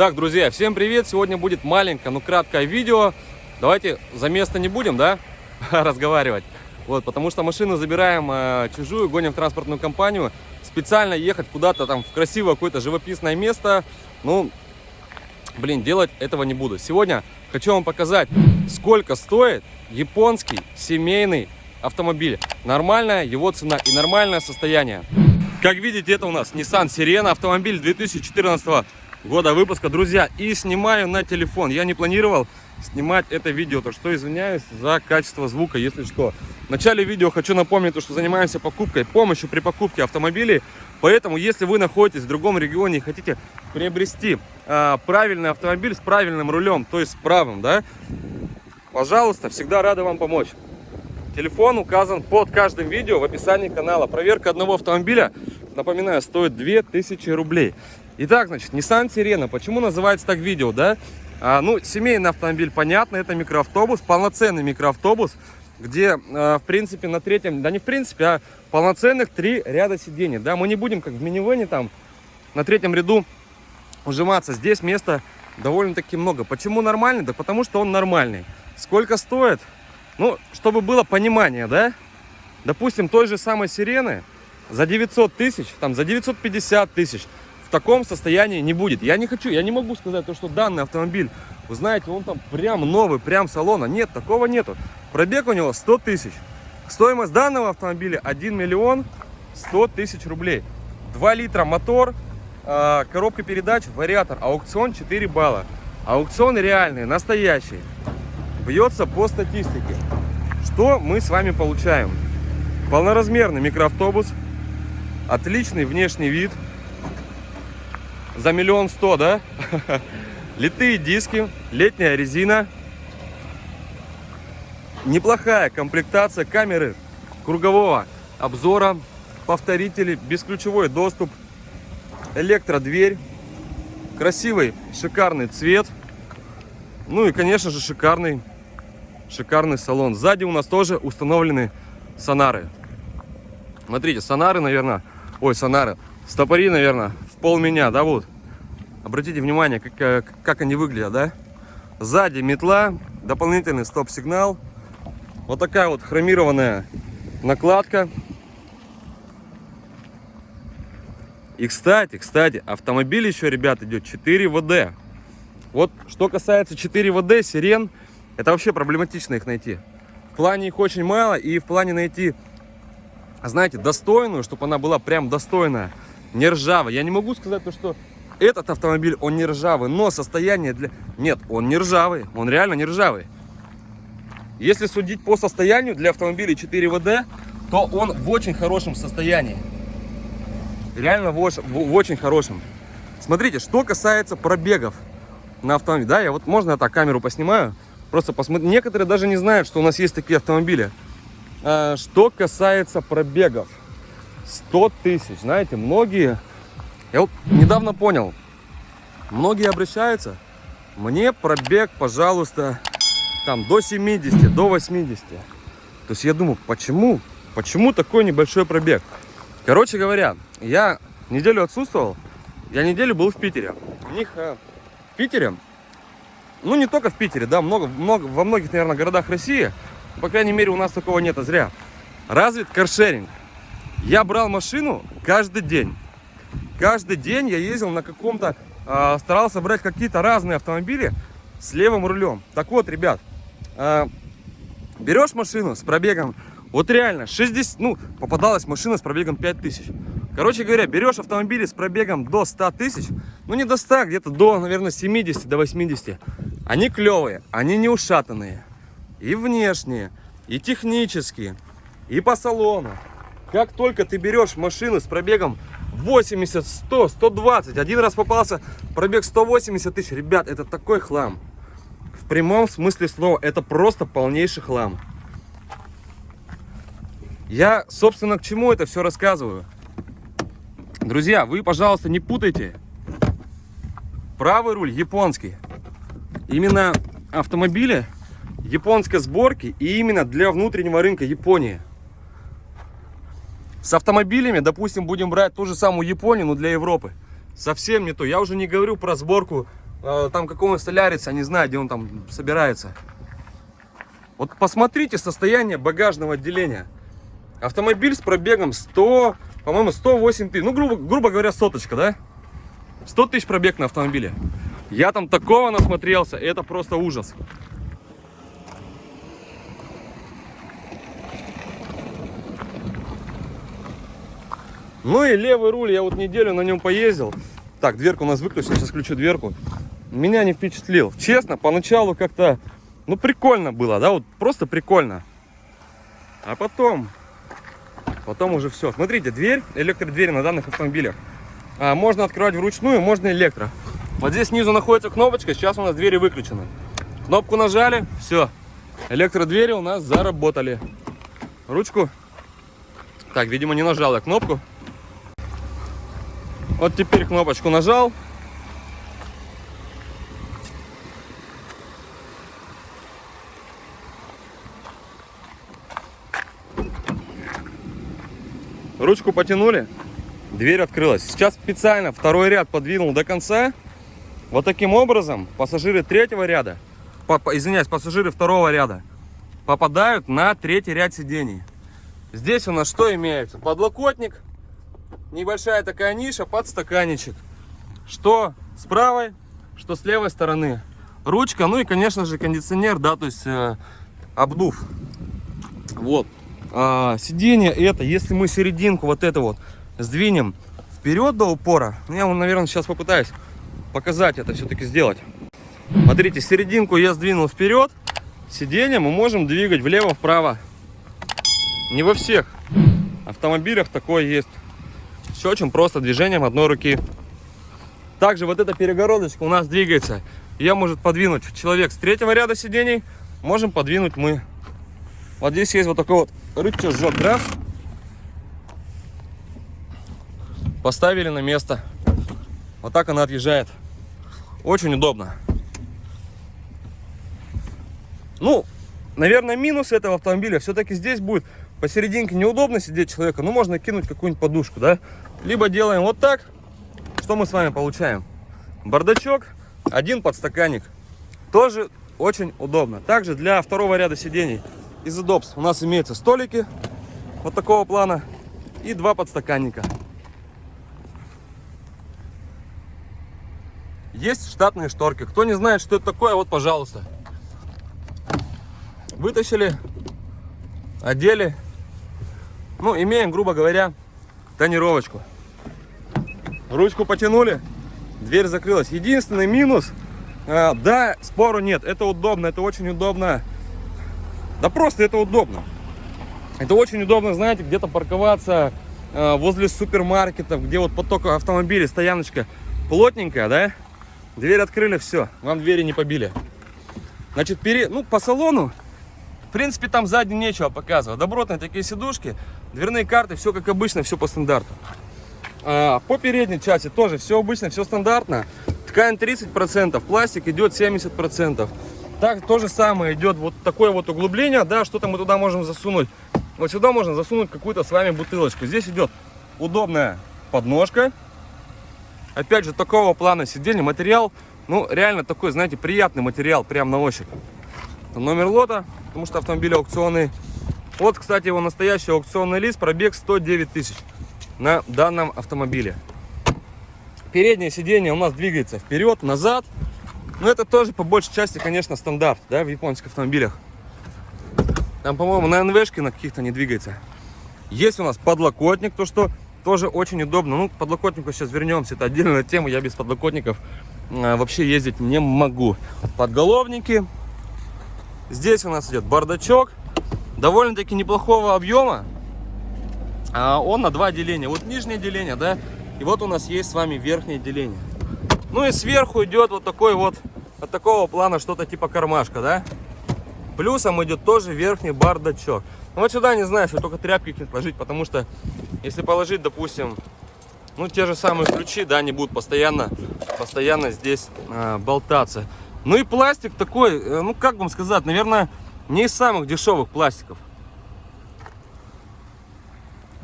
Так, друзья, всем привет! Сегодня будет маленькое, но краткое видео. Давайте за место не будем, да, разговаривать. Вот, потому что машину забираем э, чужую, гоним в транспортную компанию. Специально ехать куда-то там в красивое какое-то живописное место, ну, блин, делать этого не буду. Сегодня хочу вам показать, сколько стоит японский семейный автомобиль. Нормальная его цена и нормальное состояние. Как видите, это у нас Nissan Sirena, автомобиль 2014 года выпуска. Друзья, и снимаю на телефон. Я не планировал снимать это видео, так что извиняюсь за качество звука, если что. В начале видео хочу напомнить, что занимаемся покупкой, помощью при покупке автомобилей. Поэтому, если вы находитесь в другом регионе и хотите приобрести э, правильный автомобиль с правильным рулем, то есть с правым, да, пожалуйста, всегда рада вам помочь. Телефон указан под каждым видео в описании канала. Проверка одного автомобиля, напоминаю, стоит 2000 рублей. Итак, значит, Nissan Sirena. Почему называется так видео, да? А, ну, семейный автомобиль, понятно, это микроавтобус, полноценный микроавтобус, где, а, в принципе, на третьем, да не в принципе, а полноценных три ряда сидений, да? Мы не будем, как в минивэне, там, на третьем ряду ужиматься. Здесь места довольно-таки много. Почему нормальный? Да потому что он нормальный. Сколько стоит? Ну, чтобы было понимание, да? Допустим, той же самой сирены за 900 тысяч, там, за 950 тысяч в таком состоянии не будет. Я не хочу, я не могу сказать, то, что данный автомобиль, вы знаете, он там прям новый, прям салона. Нет, такого нету. Пробег у него 100 тысяч. Стоимость данного автомобиля 1 миллион 100 тысяч рублей. 2 литра мотор, а, коробка передач, вариатор, аукцион 4 балла. Аукцион реальный, настоящий бьется по статистике. Что мы с вами получаем? Полноразмерный микроавтобус, отличный внешний вид, за миллион сто, да? Литые диски, летняя резина, неплохая комплектация камеры кругового обзора, повторители, бесключевой доступ, электродверь, красивый шикарный цвет, ну и конечно же шикарный шикарный салон. Сзади у нас тоже установлены сонары. Смотрите, сонары, наверное, ой, сонары, стопори, наверное, в пол меня, да, вот. Обратите внимание, как, э, как они выглядят, да. Сзади метла, дополнительный стоп-сигнал. Вот такая вот хромированная накладка. И, кстати, кстати, автомобиль еще, ребят, идет 4 ВД. Вот, что касается 4 ВД, сирен, это вообще проблематично их найти. В плане их очень мало, и в плане найти, знаете, достойную, чтобы она была прям достойная, не ржавая. Я не могу сказать, то, что этот автомобиль, он не ржавый, но состояние для... Нет, он не ржавый, он реально не ржавый. Если судить по состоянию для автомобиля 4 ВД, то он в очень хорошем состоянии. Реально в, в, в очень хорошем. Смотрите, что касается пробегов на автомобиле. Да, я вот можно я так камеру поснимаю. Просто посмотри. Некоторые даже не знают, что у нас есть такие автомобили. А, что касается пробегов. 100 тысяч. Знаете, многие... Я вот недавно понял. Многие обращаются. Мне пробег, пожалуйста, там до 70, до 80. То есть я думаю, почему? Почему такой небольшой пробег? Короче говоря, я неделю отсутствовал. Я неделю был в Питере. У них э, в Питере ну, не только в Питере, да, много, много, во многих, наверное, городах России. По крайней мере, у нас такого нет, а зря. Развит каршеринг. Я брал машину каждый день. Каждый день я ездил на каком-то, э, старался брать какие-то разные автомобили с левым рулем. Так вот, ребят, э, берешь машину с пробегом, вот реально, 60, ну, попадалась машина с пробегом 5000. Короче говоря, берешь автомобили с пробегом до 100 тысяч, ну не до 100, где-то до, наверное, 70, до 80. Они клевые, они не ушатанные. И внешние, и технические, и по салону. Как только ты берешь машину с пробегом 80, 100, 120, один раз попался пробег 180 тысяч, ребят, это такой хлам. В прямом смысле слова, это просто полнейший хлам. Я, собственно, к чему это все рассказываю? Друзья, вы, пожалуйста, не путайте. Правый руль японский именно автомобили японской сборки и именно для внутреннего рынка Японии. С автомобилями, допустим, будем брать ту же самую Японию, но для Европы. Совсем не то. Я уже не говорю про сборку э, там какого-нибудь солярица, не знаю, где он там собирается. Вот посмотрите состояние багажного отделения. Автомобиль с пробегом 100, по-моему, 108 тысяч. Ну, грубо, грубо говоря, соточка, да? 100 тысяч пробег на автомобиле. Я там такого насмотрелся, это просто ужас. Ну и левый руль, я вот неделю на нем поездил. Так, дверку у нас выключена, сейчас включу дверку. Меня не впечатлил. Честно, поначалу как-то, ну прикольно было, да, вот просто прикольно. А потом, потом уже все. Смотрите, дверь, электродвери на данных автомобилях. А, можно открывать вручную, можно электро. Вот здесь снизу находится кнопочка, сейчас у нас двери выключены. Кнопку нажали, все. Электродвери у нас заработали. Ручку. Так, видимо, не нажал кнопку. Вот теперь кнопочку нажал. Ручку потянули, дверь открылась. Сейчас специально второй ряд подвинул до конца. Вот таким образом пассажиры третьего ряда, по, извиняюсь, пассажиры второго ряда попадают на третий ряд сидений. Здесь у нас что имеется? Подлокотник, небольшая такая ниша под стаканчик. Что с правой, что с левой стороны. Ручка, ну и, конечно же, кондиционер, да, то есть э, обдув. Вот. А, сиденье это, если мы серединку вот это вот сдвинем вперед до упора, ну, я, наверное, сейчас попытаюсь показать это все-таки сделать. Смотрите, серединку я сдвинул вперед, сиденье мы можем двигать влево-вправо. Не во всех автомобилях такое есть. Все очень просто движением одной руки. Также вот эта перегородочка у нас двигается. Ее может подвинуть человек с третьего ряда сидений. Можем подвинуть мы. Вот здесь есть вот такой вот рычажок. Раз. Поставили на место. Вот так она отъезжает. Очень удобно. Ну, наверное, минус этого автомобиля все-таки здесь будет посерединке неудобно сидеть человека, ну можно кинуть какую-нибудь подушку, да? Либо делаем вот так. Что мы с вами получаем? Бардачок, один подстаканник. Тоже очень удобно. Также для второго ряда сидений из удобств у нас имеются столики вот такого плана и два подстаканника. Есть штатные шторки. Кто не знает, что это такое, вот, пожалуйста. Вытащили, одели. Ну, имеем, грубо говоря, тонировочку. Ручку потянули, дверь закрылась. Единственный минус, э, да, спору нет, это удобно, это очень удобно. Да просто это удобно. Это очень удобно, знаете, где-то парковаться э, возле супермаркетов, где вот поток автомобилей, стояночка плотненькая, да? Дверь открыли, все, вам двери не побили. Значит, пере... ну, по салону, в принципе, там сзади нечего показывать. Добротные такие сидушки, дверные карты, все как обычно, все по стандарту. А, по передней части тоже все обычно, все стандартно. Ткань 30%, пластик идет 70%. Так, то же самое идет вот такое вот углубление, да, что-то мы туда можем засунуть. Вот сюда можно засунуть какую-то с вами бутылочку. Здесь идет удобная подножка. Опять же, такого плана сиденье. Материал, ну, реально такой, знаете, приятный материал, прям на ощупь. Номер лота, потому что автомобиль аукционный. Вот, кстати, его настоящий аукционный лист, пробег 109 тысяч на данном автомобиле. Переднее сиденье у нас двигается вперед, назад. Но это тоже по большей части, конечно, стандарт, да, в японских автомобилях. Там, по-моему, на НВшке на каких-то не двигается. Есть у нас подлокотник, то что тоже очень удобно. Ну, к подлокотнику сейчас вернемся, это отдельная тема. Я без подлокотников а, вообще ездить не могу. Подголовники. Здесь у нас идет бардачок. Довольно-таки неплохого объема. А он на два деления. Вот нижнее деление, да, и вот у нас есть с вами верхнее деление. Ну и сверху идет вот такой вот, от такого плана что-то типа кармашка, да. Плюсом идет тоже верхний бардачок. Ну вот сюда, не знаю, что только тряпки положить, потому что если положить, допустим, ну те же самые ключи, да, они будут постоянно, постоянно здесь э, болтаться. Ну и пластик такой, э, ну как вам сказать, наверное, не из самых дешевых пластиков.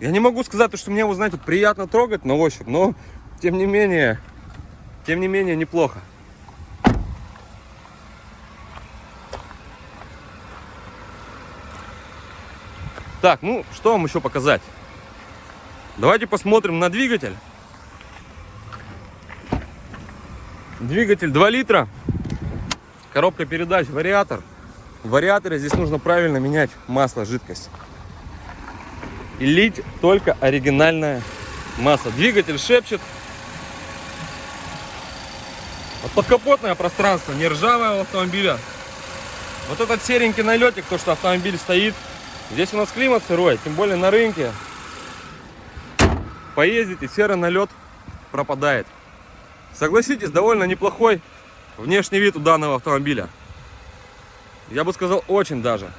Я не могу сказать, что мне его, знаете, приятно трогать на ощупь, но тем не менее, тем не менее, неплохо. Так, ну, что вам еще показать? Давайте посмотрим на двигатель. Двигатель 2 литра, Коробка передач, вариатор. В вариаторе здесь нужно правильно менять масло, жидкость. И лить только оригинальное масло. Двигатель шепчет. Вот подкапотное пространство, не ржавое у автомобиля. Вот этот серенький налетик, то, что автомобиль стоит. Здесь у нас климат сырой, тем более на рынке. Поездите, серый налет пропадает. Согласитесь, довольно неплохой внешний вид у данного автомобиля. Я бы сказал, очень даже.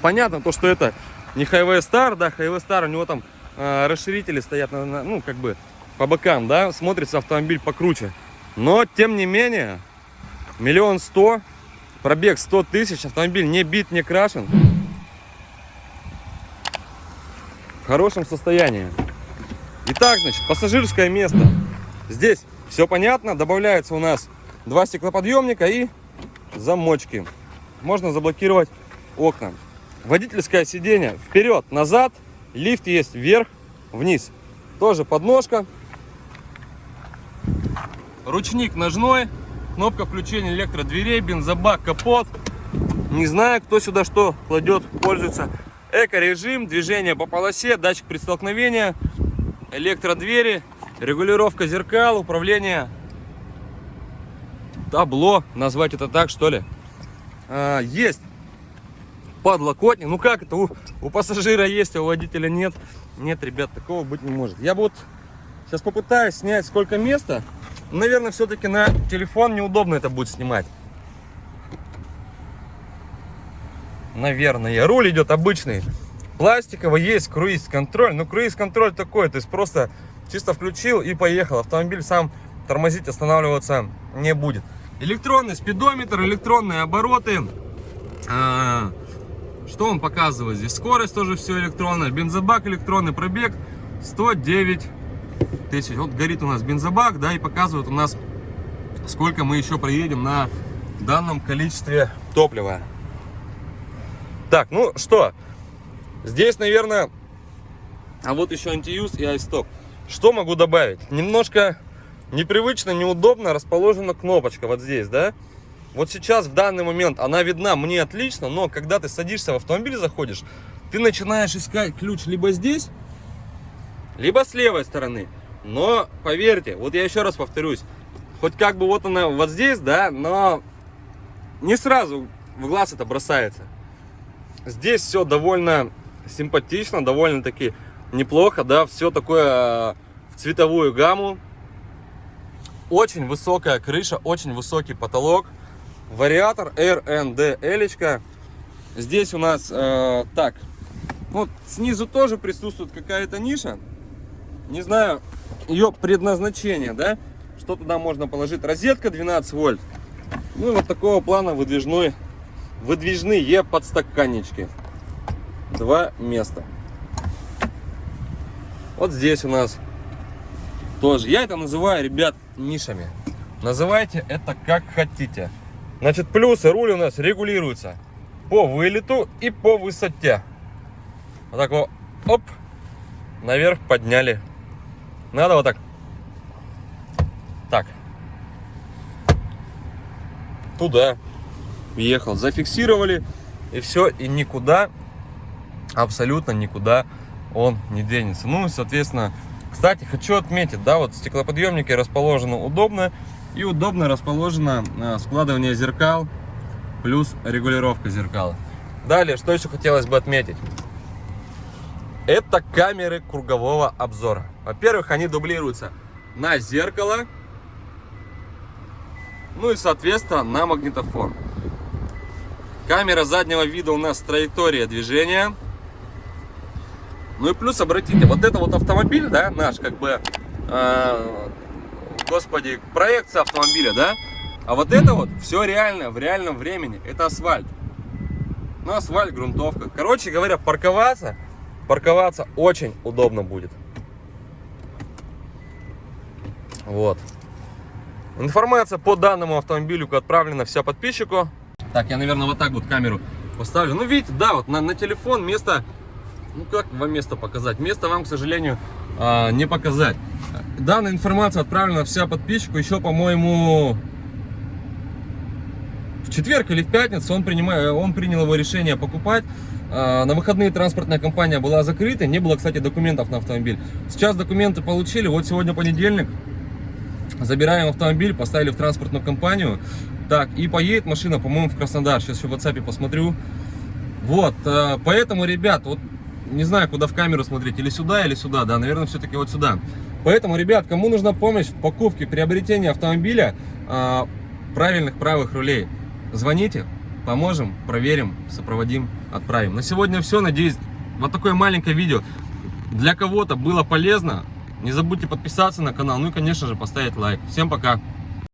Понятно, то, что это не Highway Star, да, Highway Star, у него там э, расширители стоят, на, на- ну, как бы по бокам, да, смотрится автомобиль покруче. Но, тем не менее, миллион сто, пробег 100 тысяч, автомобиль не бит, не крашен. В хорошем состоянии. Итак, значит, пассажирское место. Здесь все понятно. Добавляется у нас два стеклоподъемника и замочки. Можно заблокировать окна. Водительское сиденье вперед, назад. Лифт есть вверх, вниз. Тоже подножка. Ручник ножной. Кнопка включения электродверей, бензобак, капот. Не знаю, кто сюда что кладет, пользуется. Эко-режим, движение по полосе, датчик при столкновении, электродвери, регулировка зеркал, управление табло, назвать это так, что ли. А, есть подлокотник. Ну как это? У, у пассажира есть, а у водителя нет. Нет, ребят, такого быть не может. Я вот сейчас попытаюсь снять сколько места. Наверное, все-таки на телефон неудобно это будет снимать. Наверное. Руль идет обычный. Пластиковый, есть круиз-контроль. Ну, круиз-контроль такой, то есть просто чисто включил и поехал. Автомобиль сам тормозить, останавливаться не будет. Электронный спидометр, электронные обороты. А, Что он показывает здесь? Скорость тоже все электронная. Бензобак электронный, пробег 109 тысяч. Вот горит у нас бензобак, да, и показывает у нас, сколько мы еще проедем на данном количестве топлива. Так, ну что, здесь, наверное, а вот еще антиюз и айсток. Что могу добавить? Немножко непривычно, неудобно расположена кнопочка вот здесь, да? Вот сейчас, в данный момент, она видна мне отлично, но когда ты садишься в автомобиль, заходишь, ты начинаешь искать ключ либо здесь, либо с левой стороны. Но, поверьте, вот я еще раз повторюсь, хоть как бы вот она вот здесь, да, но не сразу в глаз это бросается. Здесь все довольно симпатично, довольно-таки неплохо, да, все такое э, в цветовую гамму. Очень высокая крыша, очень высокий потолок. Вариатор RND Элечка. Здесь у нас э, так, вот снизу тоже присутствует какая-то ниша. Не знаю ее предназначение, да, что туда можно положить. Розетка 12 вольт. Ну и вот такого плана выдвижной, выдвижные подстаканнички. Два места. Вот здесь у нас тоже. Я это называю, ребят, нишами. Называйте это как хотите. Значит, плюсы руль у нас регулируется по вылету и по высоте. Вот так вот, оп, наверх подняли. Надо вот так. Так. Туда. Въехал. Зафиксировали. И все. И никуда, абсолютно никуда он не денется. Ну и, соответственно, кстати, хочу отметить, да, вот стеклоподъемники расположены удобно. И удобно расположено э, складывание зеркал плюс регулировка зеркал. Далее, что еще хотелось бы отметить? Это камеры кругового обзора. Во-первых, они дублируются на зеркало, ну и, соответственно, на магнитофон. Камера заднего вида у нас траектория движения. Ну и плюс, обратите, вот это вот автомобиль, да, наш, как бы, э, господи, проекция автомобиля, да, а вот это вот все реально, в реальном времени, это асфальт. Ну, асфальт, грунтовка. Короче говоря, парковаться, парковаться очень удобно будет. Вот. Информация по данному автомобилю отправлена вся подписчику. Так, я, наверное, вот так вот камеру поставлю. Ну, видите, да, вот на, на телефон место, ну, как вам место показать? Место вам, к сожалению, а, не показать. Данная информация отправлена вся подписчику еще, по-моему, в четверг или в пятницу он, принимает, он принял его решение покупать. А, На выходные транспортная компания была закрыта, не было, кстати, документов на автомобиль. Сейчас документы получили, вот сегодня понедельник. Забираем автомобиль, поставили в транспортную компанию. Так, и поедет машина, по-моему, в Краснодар. Сейчас еще в WhatsApp посмотрю. Вот, э, поэтому, ребят, вот не знаю, куда в камеру смотреть, или сюда, или сюда, да, наверное, все-таки вот сюда. Поэтому, ребят, кому нужна помощь в покупке, приобретении автомобиля э, правильных правых рулей, звоните, поможем, проверим, сопроводим, отправим. На сегодня все, надеюсь, вот такое маленькое видео для кого-то было полезно. Не забудьте подписаться на канал, ну и, конечно же, поставить лайк. Всем пока!